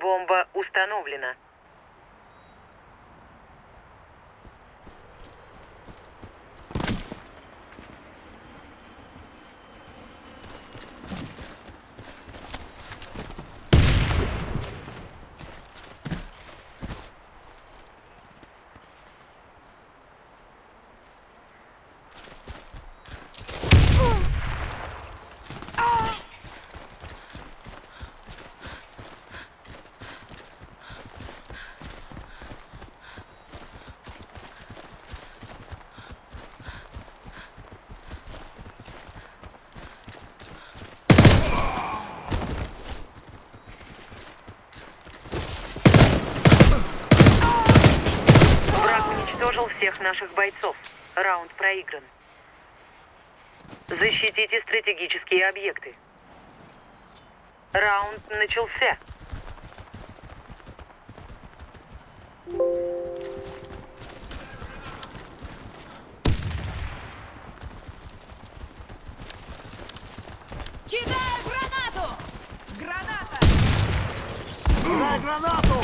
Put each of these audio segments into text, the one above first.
Бомба установлена. Враг уничтожил всех наших бойцов. Раунд проигран. Защитите стратегические объекты. Раунд начался. Кидаю гранату! Граната! Кидай гранату!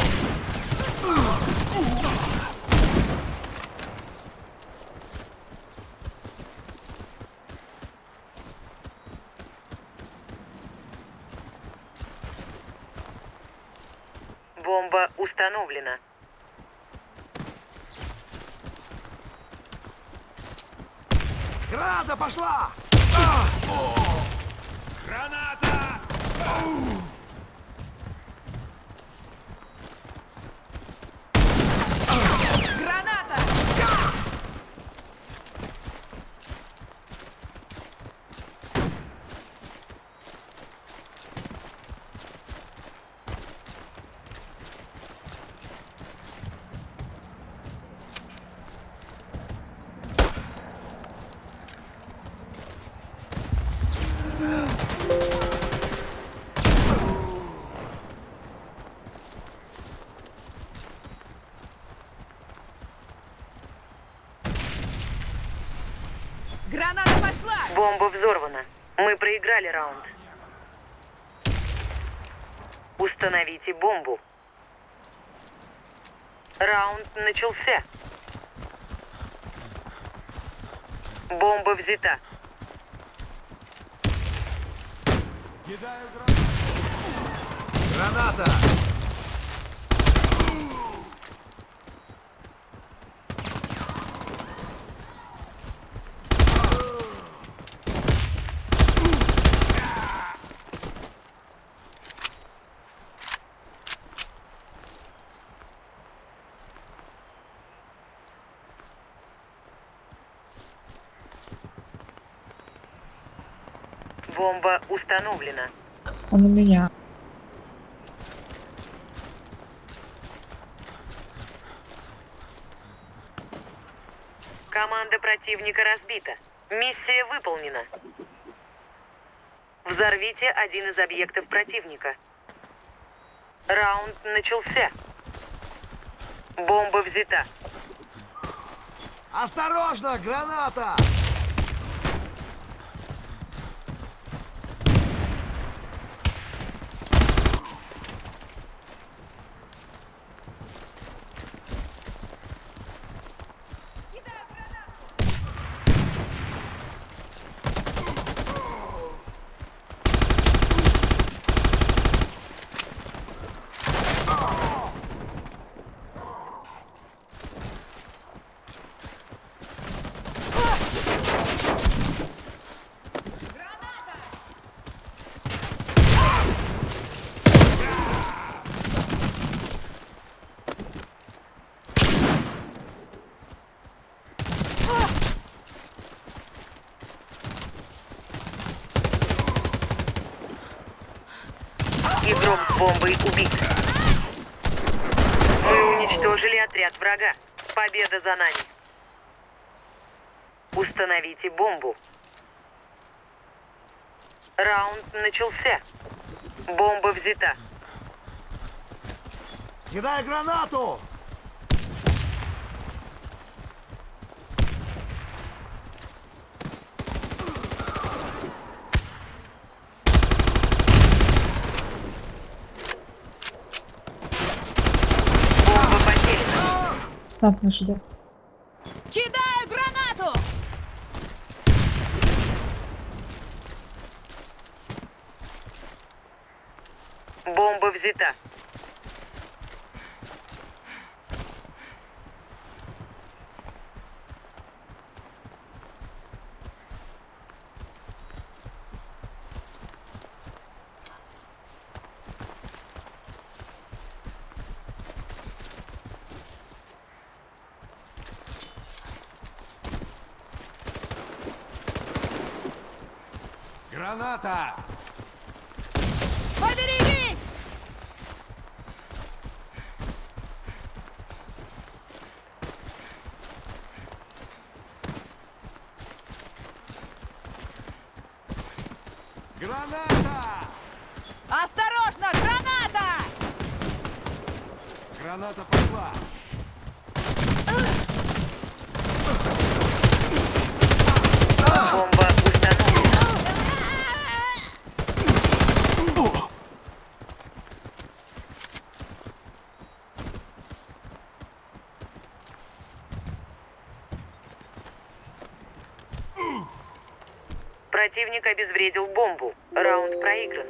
Бомба установлена. Граната пошла! Граната! Граната! Граната пошла! Бомба взорвана. Мы проиграли раунд. Установите бомбу. Раунд начался. Бомба взята. Граната! Бомба установлена. Он у меня. Команда противника разбита. Миссия выполнена. Взорвите один из объектов противника. Раунд начался. Бомба взята. Осторожно, граната! Игрок с бомбой убит. Мы уничтожили отряд врага. Победа за нами. Установите бомбу. Раунд начался. Бомба взята. Кидай гранату! Поставь на ЖД. Кидаю гранату! Бомба взята. Граната! Поберегись! Граната! Осторожно, граната! Граната пошла! Бомба установлена. Противник обезвредил бомбу. Раунд проигран.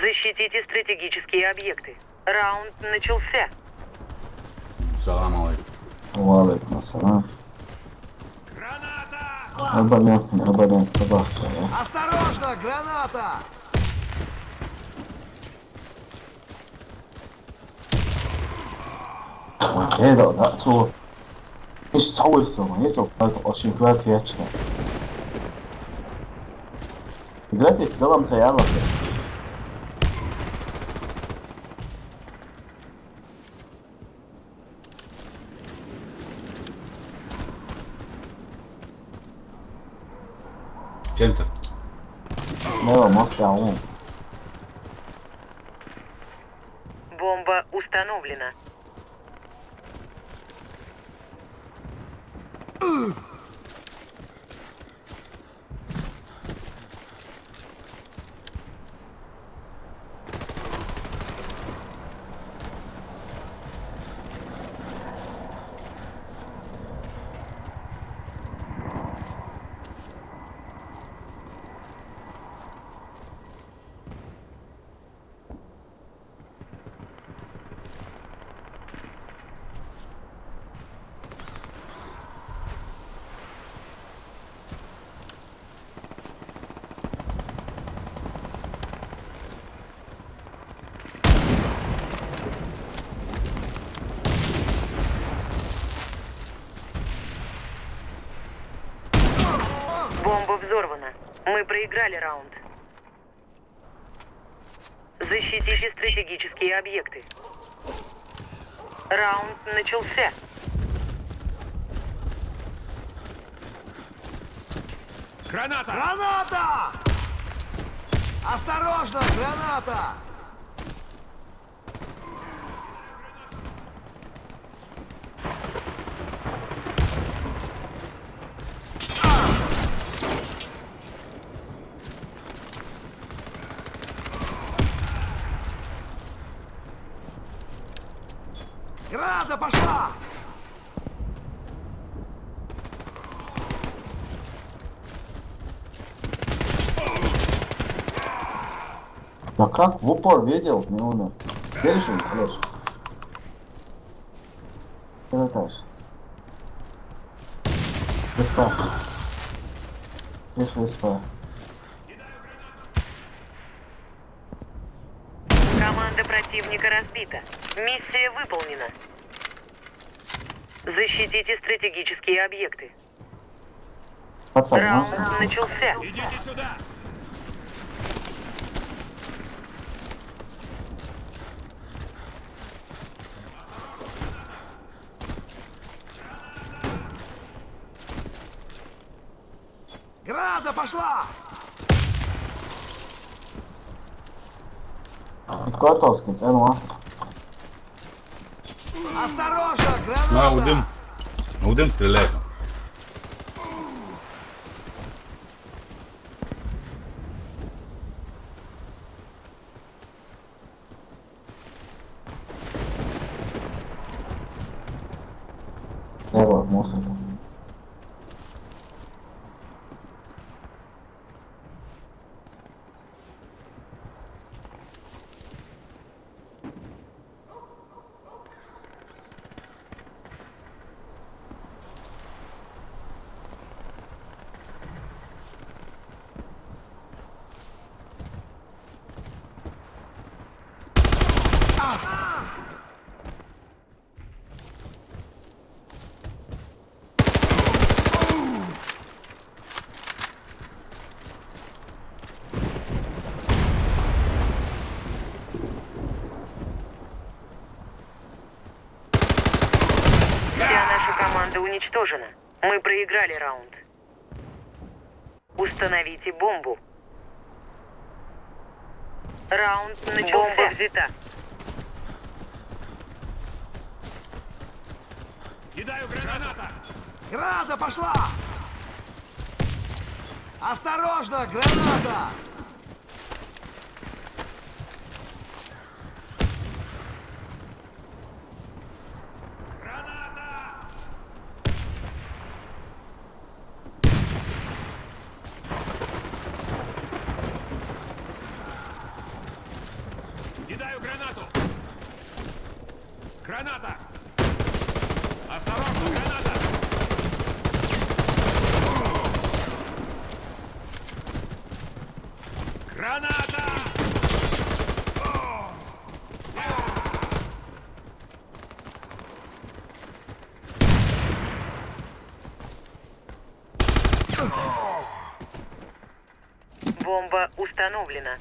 Защитите стратегические объекты. Раунд начался. Салам алейкум. Валейкум ассалам. Граната! Абонент, абонент. Осторожно, граната! Okay, да, да, all. It's always the one. It's all part of Ocean Gravity, actually. Gravity, tell them to. 小木 Бомба взорвана. Мы проиграли раунд. Защитите стратегические объекты. Раунд начался. Граната! Граната! Осторожно, граната! Граната пошла! Да как в упор видел, не умер. Держи, слышь. Первый этаж. ВСП. Есть ВСП. Команда противника разбита. Миссия выполнена. Защитите стратегические объекты. Пацан, Раунд можешь? начался. Идите сюда! Підкотовський, це ну. Осторожно, граната! Ну, Аудим. Аудим стреляет. Треба мусити. Вся наша команда уничтожена. Мы проиграли раунд. Установите бомбу. Раунд начался. Бомба взята. Кидаю граната! Граната пошла! Осторожно, граната! Кидаю гранату! Граната! Осторожно, граната! Граната! Бомба установлена.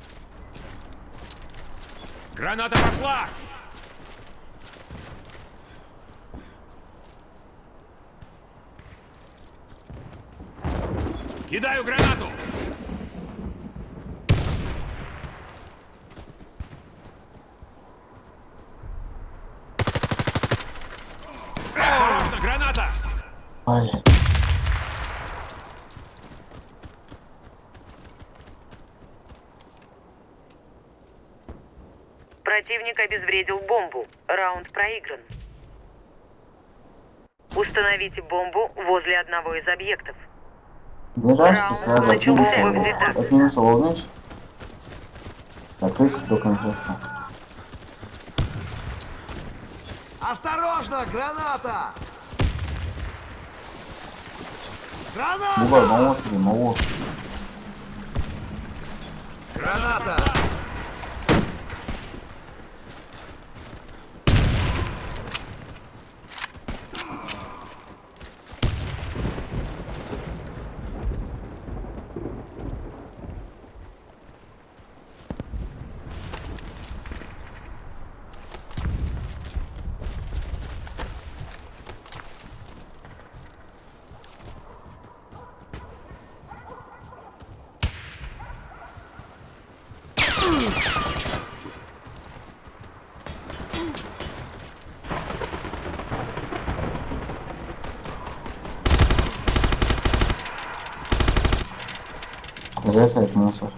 Граната пошла! Кидаю гранату! Осторожно, граната! Ай, Противник обезвредил бомбу. Раунд проигран. Установите бомбу возле одного из объектов. ближайший сразу от минуса, Начал взлет. от минуса волнуешь? Закрыть до конфетка. Осторожно, граната! Граната! мало тебе, мало. Граната! Резает мусор.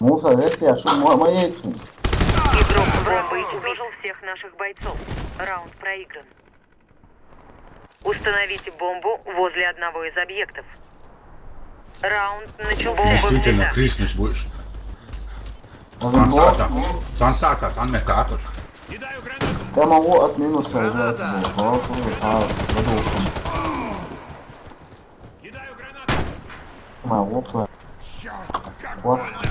Мусор, если я шум моей Игрок бомбы уничтожил всех наших бойцов. Раунд проигран. Установите бомбу возле одного из объектов. Раунд начался. Действительно, будешь. Разобрал. Сансата. Сансата, там. Кидаю гранату. Я могу от минуса взять головку, а задушим. Кидаю гранату. Моя лопла. Черт, как Класс. больно.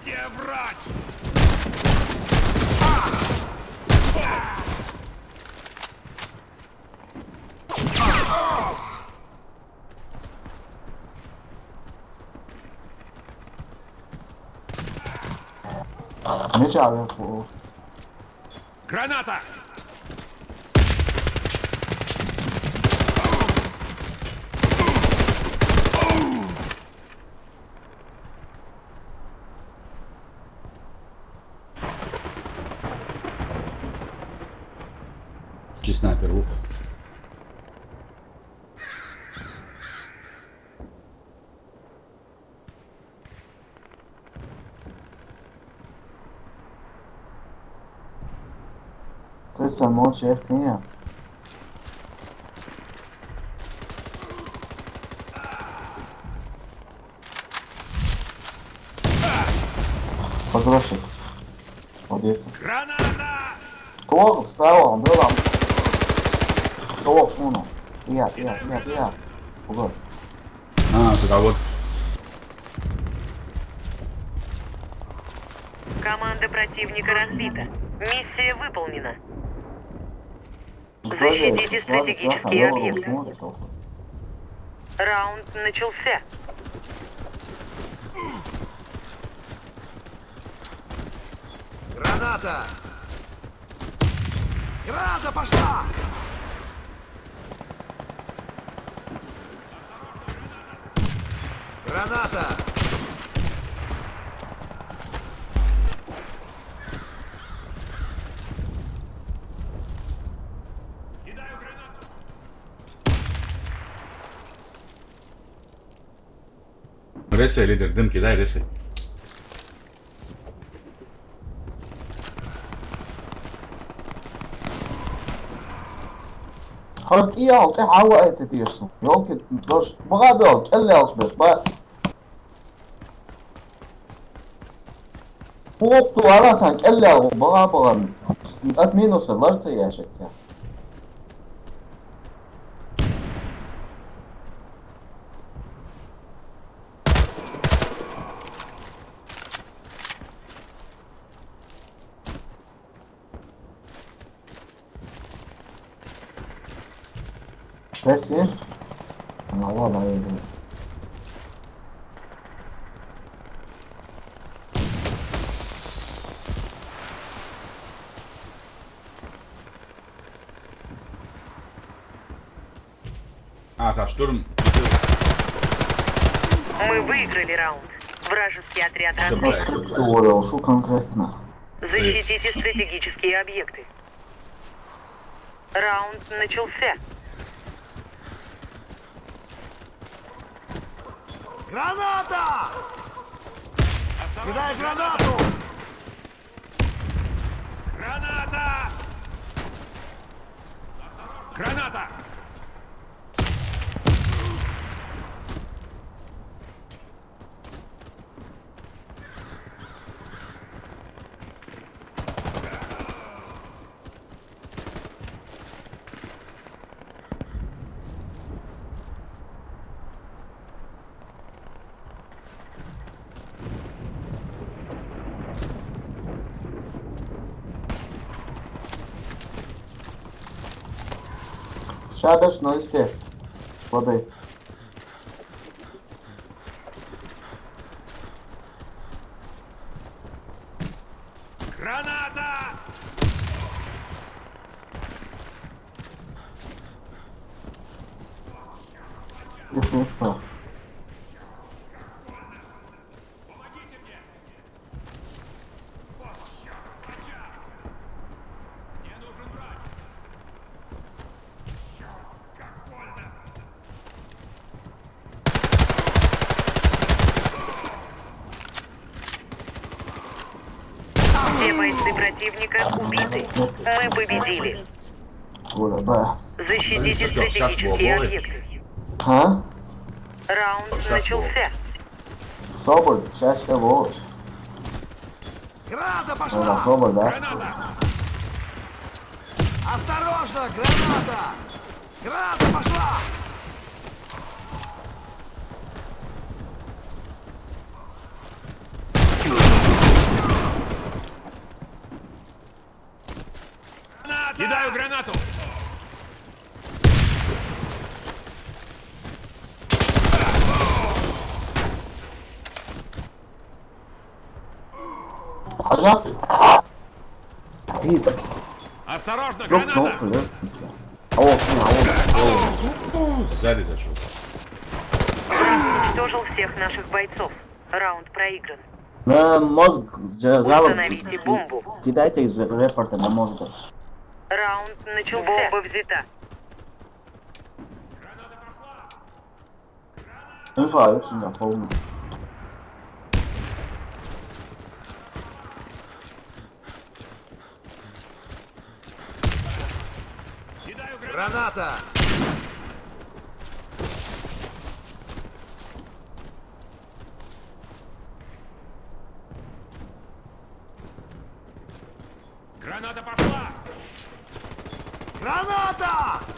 Где врач? Меча вверху. Граната! Крыса ночи, эх, не. Погрошик. Молодец. Граната! Кто? Справа, он был вам. Кто? Шмуну. Я, я, я, я. Угод. А, туда вот. Команда противника разбита. Миссия выполнена. Защитите стратегические объекты. Раунд начался. Граната! Граната пошла! Граната! Resej, lider, idem ki, daj resej. Hard i alt, ik hou uit het eerste. Jonk, dus, maar ga wel, en lels best, maar... Volk duvardan sanki elle alıp bana bakalım. Admin olsa varsa yaşatsa. Ya. Resim. Allah vallahi öyle. А, за штурм. Мы выиграли раунд. Вражеский отряд разбит. Şu конкретно. Защитите стратегические объекты. Раунд начался. Граната! Кидай гранату! Граната! Граната! Siadasz, no i śpiew. Wody. Граната! Их не успел. Все бойцы противника убиты. Мы победили. Гуля, Б. Всё, сейчас свободны. объекты. А? Раунд Сейчас начался. Соболь, сейчас я волочь. Граната Это пошла! Соболь, да? Граната! Осторожно, граната! Граната пошла! Кидаю гранату! Хажа? Видно. Осторожно, Друг, ну, граната! плюс. А вот, а вот. Сзади зашел. Уничтожил всех наших бойцов. Раунд проигран. На мозг зажал. Установите бомбу. Кидайте из репорта на мозг. Раунд начался. Бомба взята. Инфа очень полная. Граната! Граната пошла! Граната!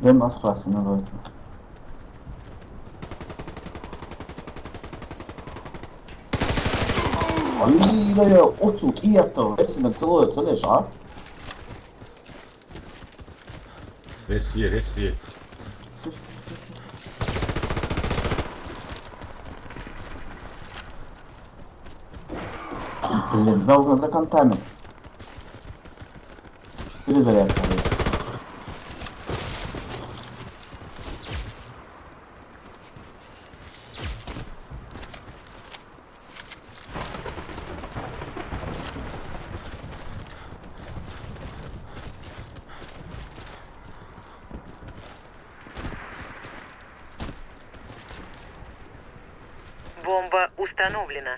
Dem Aspasse, ne Leute. Ой, отсюда и это. Если на целое целешь, а? Рес є, рес є. Блин, за, за контами. Перезарядка. Установлена.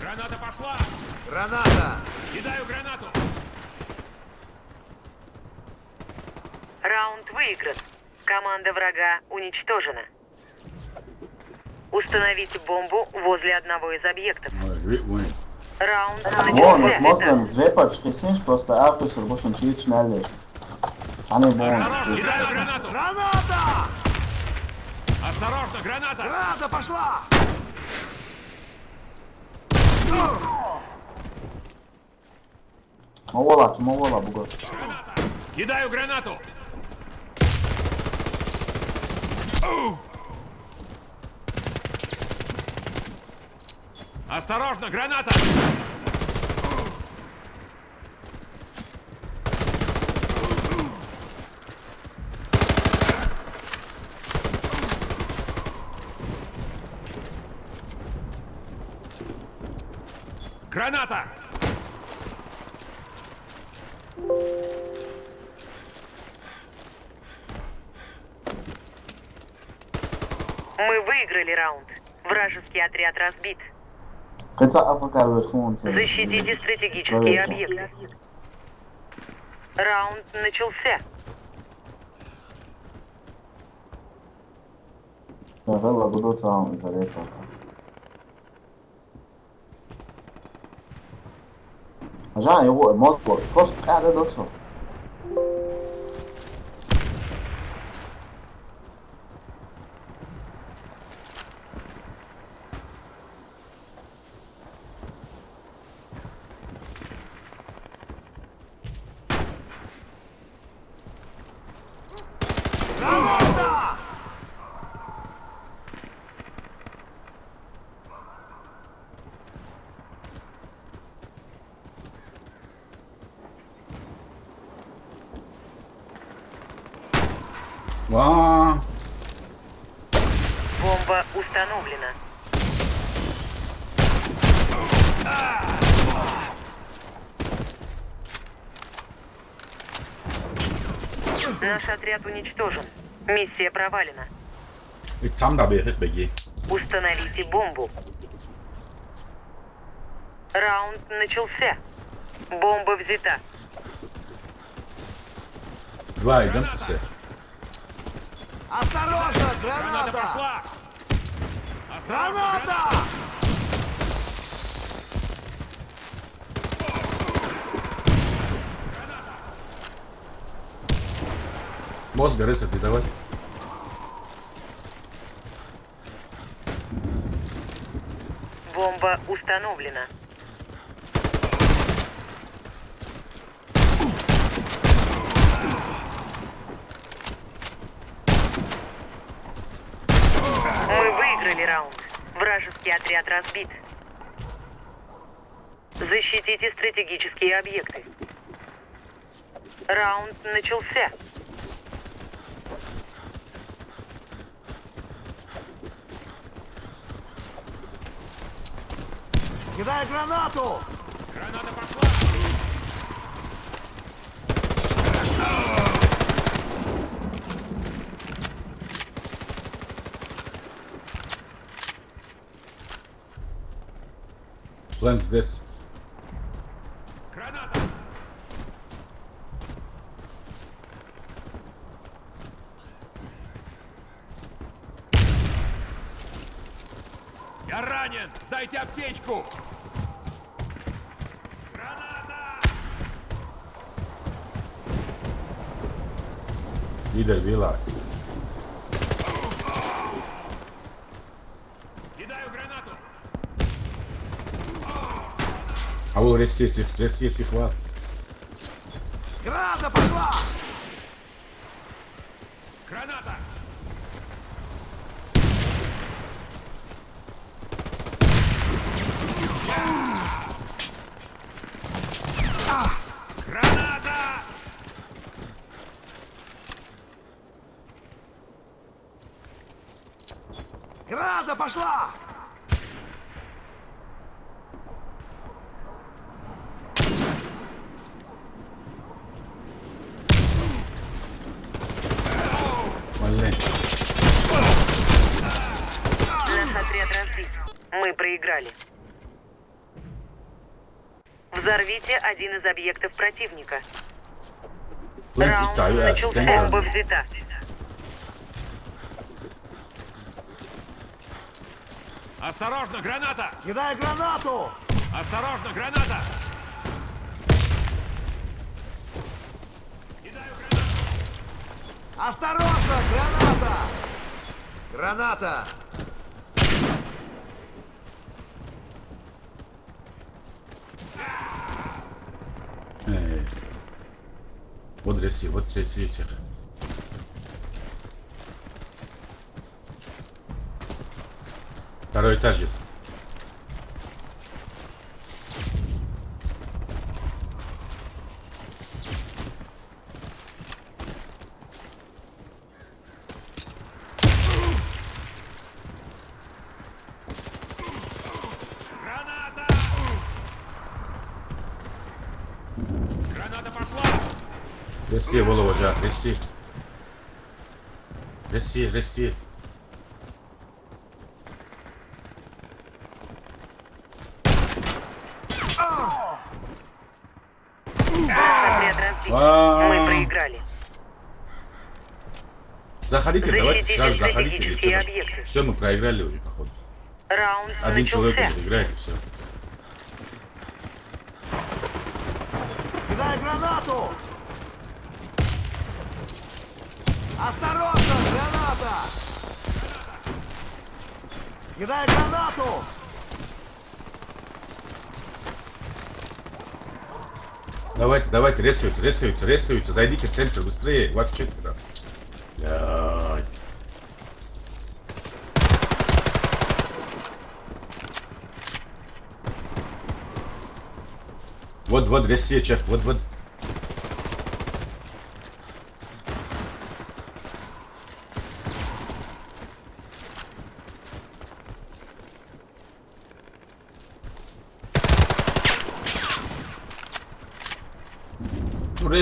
Граната пошла! Граната! Кидаю гранату! Раунд выигран. Команда врага уничтожена. Установите бомбу возле одного из объектов. Вон, с начался. мозгом репорт снешь, просто больше чуть шнелли. Они вон. Осторожно, кидаю гранату! Граната! Осторожно, граната! Граната пошла! Мовола, мовола, бугор. Кидаю гранату! Осторожно, граната! Граната! Мы выиграли раунд. Вражеский отряд разбит. Защитите стратегические объекты. Раунд начался. Велла будут вам за репорта. Жан, его мозг, просто когда доцу. А, Бомба установлена. Наш отряд уничтожен. Миссия провалена. begi. Установите бомбу. Раунд начался. Бомба взята. Два идем все. Осторожно, граната! пошла! Граната! Мозга рысать не давай. Бомба установлена. Мы выиграли раунд. Вражеский отряд разбит. Защитите стратегические объекты. Раунд начался. Кидай гранату! Граната пошла! Plant this. Граната! Я ранен! Дайте аптечку! vida, vê lá. Alô, esse, esse, esse, esse, esse, esse, esse, проиграли. Взорвите один из объектов противника. Раунд aç. начался. Бомба взята. Осторожно, граната! Кидай гранату! Осторожно, граната! Кидаю гранату! Осторожно, граната! Граната! Ey. Вот рesi, вот рesi çık. Второй этаж есть. Граната! Граната пошла! Resi bol olacak. Отряд разбит. А. Мы проиграли. Заходите, давайте сразу заходите. Все, мы проиграли уже, походу. Один человек играет, и все. Кидай гранату! Осторожно, граната! Кидай гранату! Давайте, ресуйте, ресуйте, ресуйте. Зайдите в центр быстрее, вас четверо. Вот, вот, ресечек, вот, вот.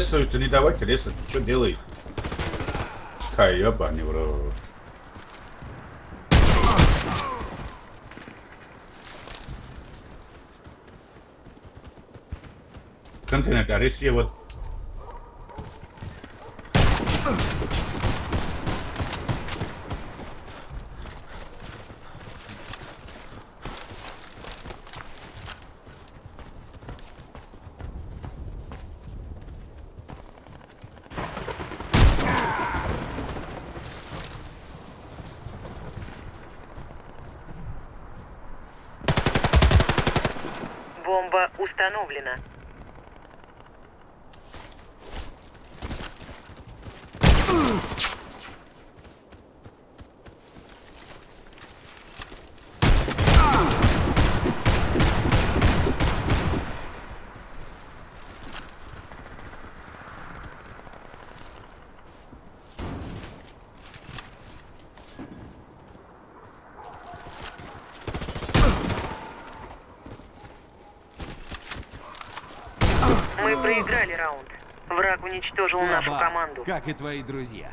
Ресаются, не давайте ресать. Что делай? Хай, ебаный в рот. Континент, а Россия вот Бомба установлена. Уничтожил нашу Слабак, команду. как и твои друзья.